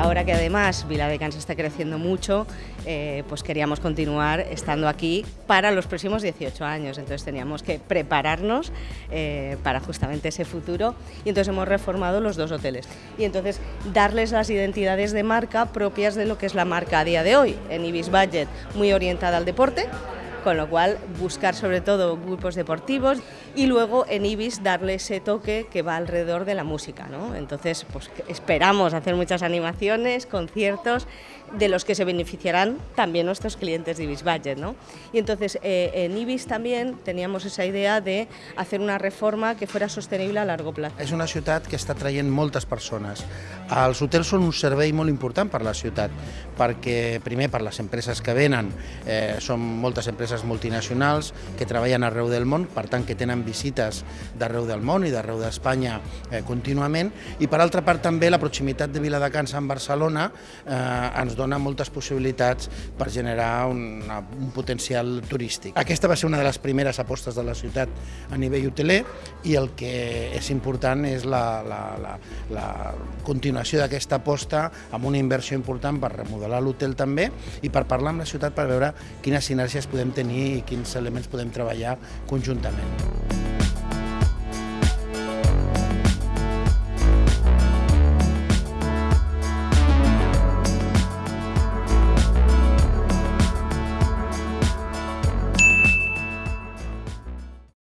ahora que además Viladecans está creciendo mucho, eh, pues queríamos continuar estando aquí para los próximos 18 años. Entonces teníamos que prepararnos eh, para justamente ese futuro y entonces hemos reformado los dos hoteles. Y entonces darles las identidades de marca propias de lo que es la marca a día de hoy. En Ibis Budget, muy orientada al deporte, con lo cual buscar sobre todo grupos deportivos y luego en Ibis darle ese toque que va alrededor de la música. ¿no? Entonces pues, esperamos hacer muchas animaciones, conciertos de los que se beneficiarán también nuestros clientes de Ibis Budget. ¿no? Y entonces eh, en Ibis también teníamos esa idea de hacer una reforma que fuera sostenible a largo plazo. És una ciutat que està traient moltes persones. Els hotels són un servei molt important per la ciutat, perquè primer per les empreses que venen, eh, són moltes empreses multinacionals que treballen arreu del món, per tant que tenen visites d'arreu del món i d'arreu d'Espanya eh, contínuament, i per altra part també la proximitat de Viladecans amb Barcelona eh, ens dona moltes possibilitats per generar una, un potencial turístic. Aquesta va ser una de les primeres apostes de la ciutat a nivell hoteler i el que és important és la, la, la, la continuació d'aquesta aposta amb una inversió important per remodelar l'hotel també i per parlar amb la ciutat per veure quines sinergies podem tenir i quins elements podem treballar conjuntament.